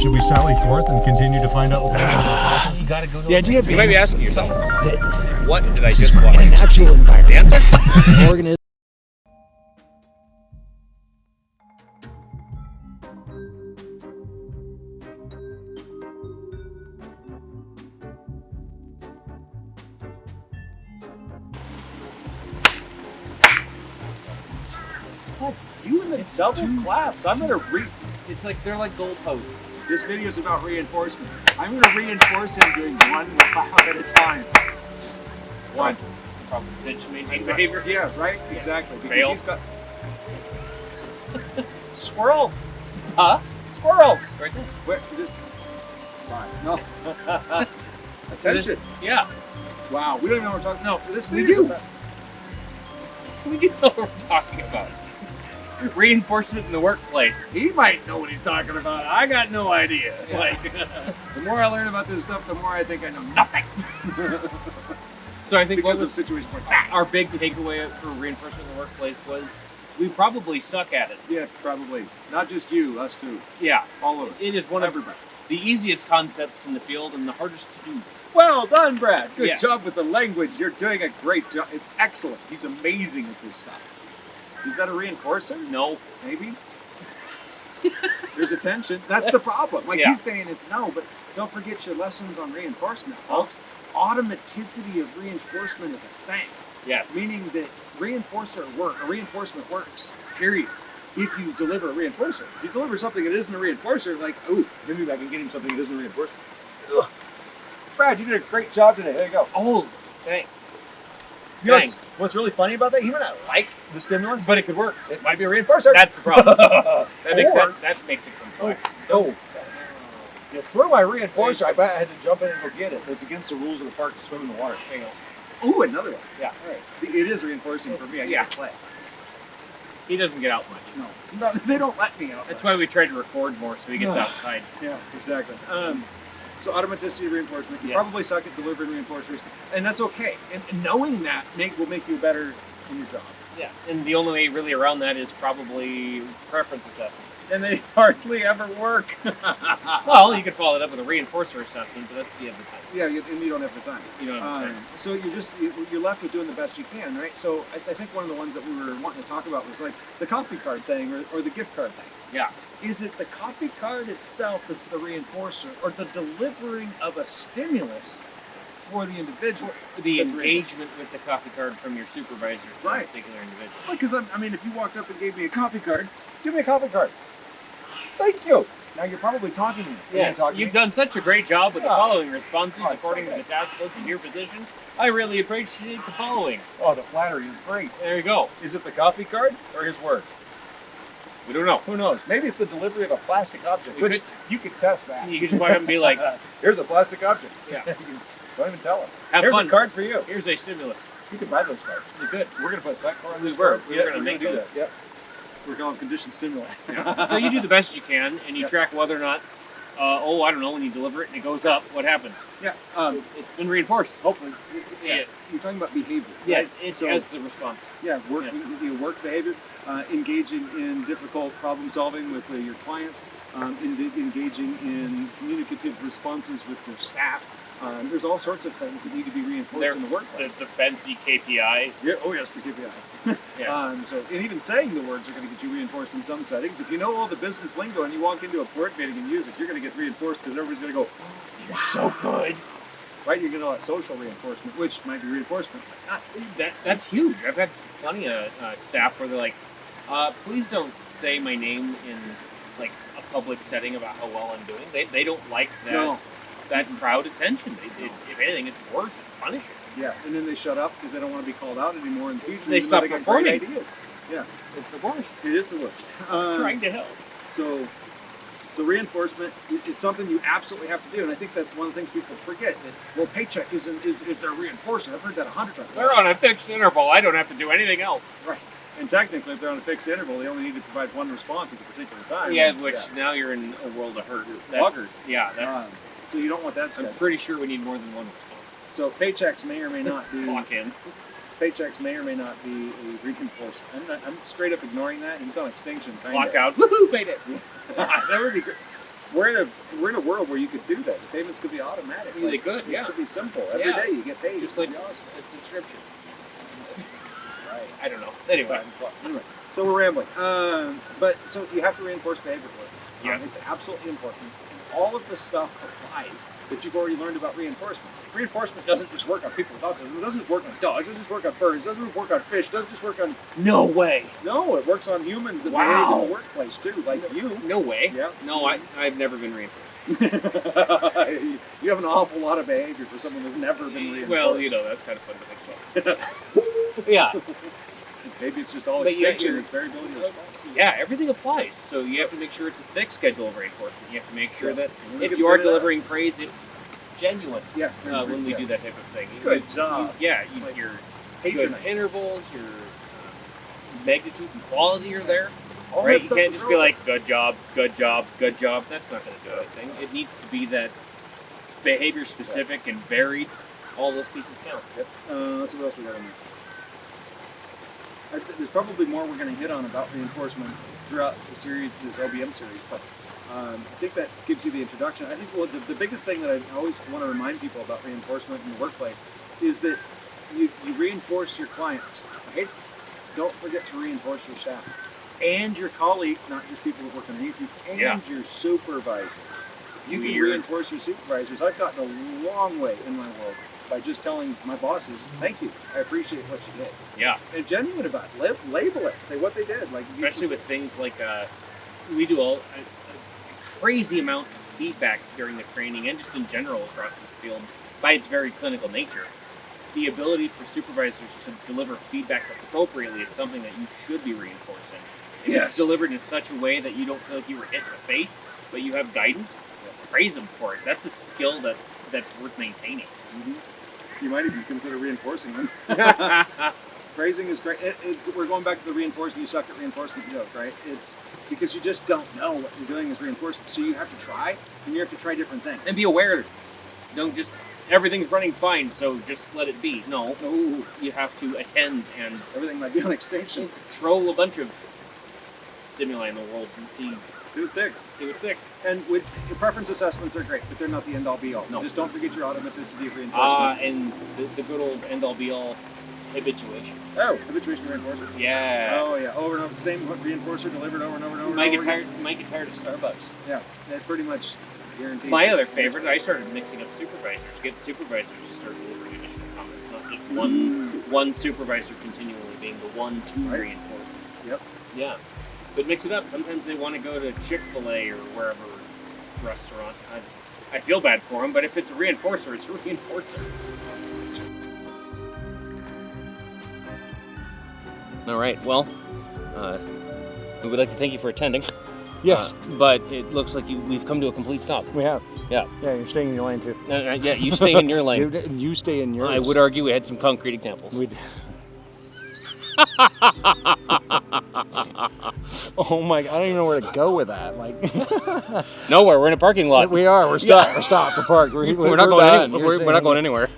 should we sally forth and continue to find out what the You gotta go to The idea You being might be asking yourself, that what did I just is watch? a natural The environment. answer? organism. You and the double claps. I'm gonna re. It's like they're like goalposts. This video is about reinforcement. I'm gonna reinforce him doing one clap at a time. One. Probably pitch maintain behavior. Yeah, right. Exactly. Because Fail. he's got squirrels. Huh? Squirrels. Right there. Where? This... Fine. No. Attention. Yeah. Wow. We don't even know what we're talking. No. For this We video. do. We do know what we're talking about. Reinforcement in the workplace. He might know what he's talking about. I got no idea. Yeah. Like, the more I learn about this stuff, the more I think I know nothing. So I think because of was situations like that. our big takeaway for reinforcement in the workplace was we probably suck at it. Yeah, probably. Not just you, us too. Yeah. All of us. It is one of Everybody. the easiest concepts in the field and the hardest to do. Well done, Brad. Good Yeah. job with the language. You're doing a great job. It's excellent. He's amazing at this stuff. Is that a reinforcer? No. Maybe. There's attention. That's the problem. Like Yeah. he's saying it's no, but don't forget your lessons on reinforcement, folks. Automaticity of reinforcement is a thing. Yes. meaning that reinforcer work, a reinforcement works. Period. If you deliver a reinforcer, if you deliver something that isn't a reinforcer, like, oh, maybe I can get him something that isn't a reinforcer. Ugh. Brad, you did a great job today. There you go. Oh, thanks. You know what's, what's really funny about that? He might not like the stimulus, but it could work. It might be a reinforcer. That's the problem. That makes Or- that, that makes it complex. Oh, you throw my reinforcer. I bet I had to jump in and go get it. It's against the rules of the park to swim in the water. Hang on. Ooh, another one. Yeah. All right. See, it is reinforcing for me. I Yeah. play. He doesn't get out much. No, no, they don't let me out. That's why we try to record more so he gets outside. Yeah, exactly. Um, so automaticity reinforcement. You Yes. probably suck at delivering reinforcers, and that's okay. And, and knowing that make, will make you better in your job. Yeah. And the only way really around that is probably preference assessment. And they hardly ever work. Well, you could follow it up with a reinforcer assessment, but that's the end of the time. yeah, you, and you don't have the time. You know what I'm Um, saying? so you're just you- you're left with doing the best you can, right? So I, I think one of the ones that we were wanting to talk about was like the coffee card thing or, or the gift card thing. Yeah. Is it the coffee card itself that's the reinforcer, or the delivering of a stimulus for the individual? For The That's engagement with the coffee card from your supervisor to Right. a particular individual. Because I mean, if you walked up and gave me a coffee card, give me a coffee card. Thank you. Now you're probably talking to me. Are you Yes, talking to you've done such a great job with the following responses Oh, according to the task list in your position. I really appreciate the following. Oh, the flattery is great. There you go. Is it the coffee card or his word? We don't know. Who knows? Maybe it's the delivery of a plastic object, You which could- you could test that. You could just walk up and be like, "Here's a plastic object." Yeah. Don't even tell him. have Here's fun. a card for you. Here's a stimulus. You can buy those cards. You could. We're gonna put a site card on We this were. We Yeah, were gonna make do those. that. Yep. We're calling conditioned stimuli. so you do the best you can, and you Yeah. track whether or not, uh, oh, I don't know, when you deliver it and it goes up, what happens? Yeah. Um, It's been reinforced. hopefully. Yeah. You're talking about behavior. Yes, right? it's So- as the response. Yeah, work, Yes. you know, work behavior, uh, engaging in difficult problem solving with uh, your clients, um, in, engaging in communicative responses with your staff. Um, there's all sorts of things that need to be reinforced They're in the the, workplace. the fancy KPI. Yeah, oh yes, the KPI. Yeah. Um, so, and even saying the words are going to get you reinforced in some settings. If you know all the business lingo and you walk into a board meeting and use it, you're going to get reinforced because everybody's going to go, You're so good. right? You're going to know that social reinforcement, which might be reinforcement. Uh, that, that's huge. I've had plenty of uh, staff where they're like, uh, please don't say my name in like a public setting about how well I'm doing. They, they don't like that No, that crowd attention. They, it, if anything, it's worse. It's punishing. yeah, and then they shut up because they don't want to be called out anymore in the future. They stop great performing. Ideas. It's the worst. It is the worst. Um, Trying to help. So, so reinforcement i- it's something you absolutely have to do, and I think that's one of the things people forget. That well, paycheck isn't is, is their reinforcement. I've heard that a hundred times. They're on a fixed interval. I don't have to do anything else. Right. And technically, if they're on a fixed interval, they only need to provide one response at a particular time. Yeah, which now you're in a world of hurt. That's, Yeah, that's. Um, so you don't want that I'm pretty sure we need more than one response. So paychecks may or may not be Clock in. paychecks may or may not be a reinforcement. I'm, not, I'm straight up ignoring that. He's on extinction. kinda. Clock out. Woohoo! Made it. that would be great. we're in a we're in a world where you could do that. The payments could be automatic. They could, Yeah. It could be simple. Every day Yeah. you get paid. Just like awesome. a subscription. Right. I don't know. Anyway, anyway, so we're rambling. Um, but so you have to reinforce behavior. Um, Yes. it's absolutely important. And all of this stuff applies that you've already learned about reinforcement. Reinforcement doesn't just work on people with autism. It doesn't just work on dogs. It doesn't just work on birds. It doesn't just work on fish. It doesn't just work on no way. no. It works on humans that Wow. in the workplace too, like you. No way. Yeah. No, I, I've never been reinforced. you have an awful lot of behavior for someone who's never been reinforced. Well, you know, that's kind of fun to think about. yeah. Maybe it's just all But you- extinction. you're- It's variability of response. Yeah, everything applies. So you have to make sure it's a thick schedule of reinforcement. You have to make sure that if you are delivering praise, it's genuine yeah, uh, when we do that type of thing. Good you- job. yeah, you, your good intervals, your um, magnitude and quality are there. All right? You can't just be like, good job, good job, good job. That's not going to do anything. It needs to be that behavior specific and varied. All those pieces count. Yep. Uh, let's see what else we got in there. There's probably more we're going to hit on about reinforcement throughout the series, this OBM series, but um, I think that gives you the introduction. I think well, the, the biggest thing that I always want to remind people about reinforcement in the workplace is that you, you reinforce your clients. Okay? Don't forget to reinforce your staff and your colleagues, not just people that work underneath you, and Yeah. your supervisors. You can reinforce your supervisors. I've gotten a long way in my world by just telling my bosses, "Thank you, I appreciate what you did," Yeah. and genuine about it. Label it, say what they did, like especially with things like uh, we do all, a, a crazy amount of feedback during the training and just in general across the field by its very clinical nature. The ability for supervisors to deliver feedback appropriately is something that you should be reinforcing. If Yes. it's delivered in such a way that you don't feel like you were hit in the face, but you have guidance, praise them for it. That's a skill that that's worth maintaining. Mhm. You might even consider reinforcing them. Phrasing is great. It, it's, we're going back to the reinforcement. You suck at reinforcement joke, right? It's because you just don't know what you're doing is reinforcement. So you have to try, and you have to try different things. and be aware. Don't just everything's running fine, so just let it be. No, no, you have to attend and everything might be on extinction. throw a bunch of stimuli in the world and see See what sticks. see what sticks. And with your preference assessments are great, but they're not the end all be all. No. Just don't forget your automaticity of reinforcement. Ah, and the, the good old end all be all habituation. oh, habituation reinforcer. Yeah. Oh yeah, over and over, same reinforcer delivered over and over and over. might and get tired. Might get tired of Starbucks. Yeah, that pretty much guaranteed. My other favorite, I started mixing up supervisors. Get supervisors to start delivering initial comments, not just one one supervisor continually being the one to Right. reinforce. Yep. Yeah. But mix it up. Sometimes they want to go to Chick Fil A or wherever restaurant. I, I feel bad for them, but if it's a reinforcer, it's a reinforcer. All right. Well, uh, we would like to thank you for attending. Yes, Uh, but it looks like you, we've come to a complete stop. we have. Yeah. Yeah, you're staying in your lane too. Uh, uh, yeah, you stay in your lane. You, you stay in yours. I would argue we had some concrete examples. We'd... oh my! I don't even know where to go with that. Like, Nowhere. We're in a parking lot. we are. We're stopped. We're stopped. We're parked. We're, We're not going. Any, we're, we're not going anywhere.